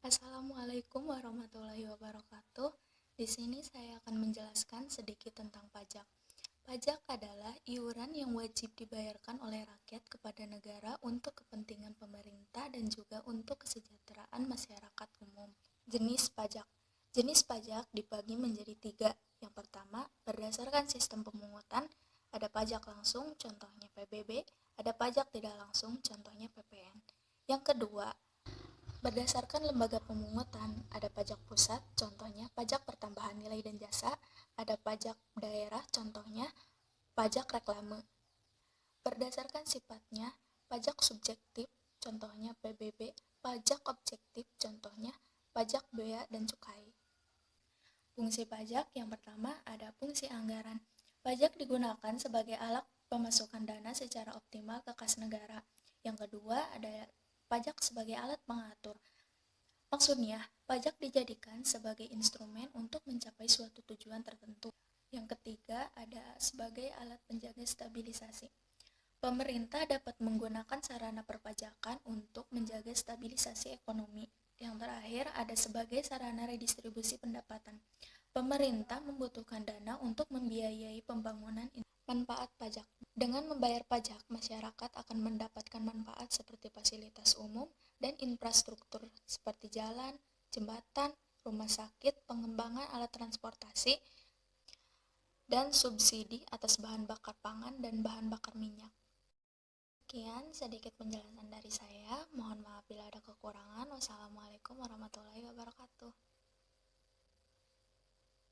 Assalamualaikum warahmatullahi wabarakatuh. Di sini saya akan menjelaskan sedikit tentang pajak. Pajak adalah iuran yang wajib dibayarkan oleh rakyat kepada negara untuk kepentingan pemerintah dan juga untuk kesejahteraan masyarakat umum. Jenis pajak Jenis pajak dibagi menjadi tiga. Yang pertama, berdasarkan sistem pemungutan, ada pajak langsung, contohnya PBB, ada pajak tidak langsung, contohnya PPN. Yang kedua, Berdasarkan lembaga pemungutan, ada pajak pusat, contohnya pajak pertambahan nilai dan jasa, ada pajak daerah, contohnya pajak reklame. Berdasarkan sifatnya, pajak subjektif, contohnya PBB, pajak objektif, contohnya pajak bea dan cukai. Fungsi pajak yang pertama ada fungsi anggaran. Pajak digunakan sebagai alat pemasukan dana secara optimal ke kas negara. Yang kedua ada pajak sebagai alat pengatur. Maksudnya, pajak dijadikan sebagai instrumen untuk mencapai suatu tujuan tertentu. Yang ketiga, ada sebagai alat penjaga stabilisasi. Pemerintah dapat menggunakan sarana perpajakan untuk menjaga stabilisasi ekonomi. Yang terakhir, ada sebagai sarana redistribusi pendapatan. Pemerintah membutuhkan dana untuk membiayai pembangunan manfaat pajak. Dengan membayar pajak, masyarakat akan mendapatkan manfaat seperti fasilitas umum dan infrastruktur seperti jalan, jembatan, rumah sakit, pengembangan alat transportasi, dan subsidi atas bahan bakar pangan dan bahan bakar minyak. Sekian sedikit penjelasan dari saya. Mohon maaf bila ada kekurangan. Wassalamualaikum warahmatullahi wabarakatuh.